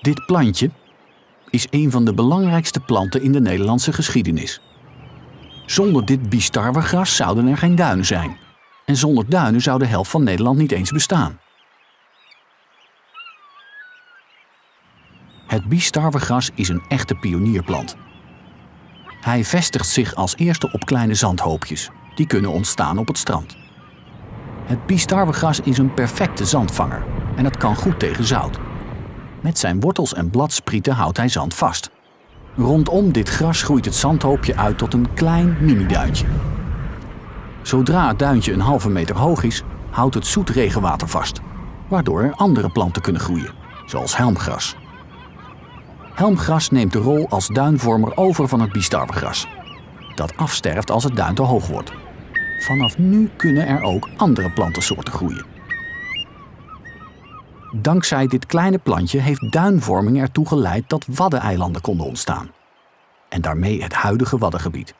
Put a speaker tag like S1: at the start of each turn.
S1: Dit plantje is een van de belangrijkste planten in de Nederlandse geschiedenis. Zonder dit biestarwegras zouden er geen duinen zijn. En zonder duinen zou de helft van Nederland niet eens bestaan. Het biestarwegras is een echte pionierplant. Hij vestigt zich als eerste op kleine zandhoopjes. Die kunnen ontstaan op het strand. Het biestarwegras is een perfecte zandvanger en het kan goed tegen zout. Met zijn wortels en bladsprieten houdt hij zand vast. Rondom dit gras groeit het zandhoopje uit tot een klein mini-duintje. Zodra het duintje een halve meter hoog is, houdt het zoet regenwater vast, waardoor er andere planten kunnen groeien, zoals helmgras. Helmgras neemt de rol als duinvormer over van het biestarwegras, dat afsterft als het duin te hoog wordt. Vanaf nu kunnen er ook andere plantensoorten groeien. Dankzij dit kleine plantje heeft duinvorming ertoe geleid dat waddeneilanden konden ontstaan. En daarmee het huidige Waddengebied.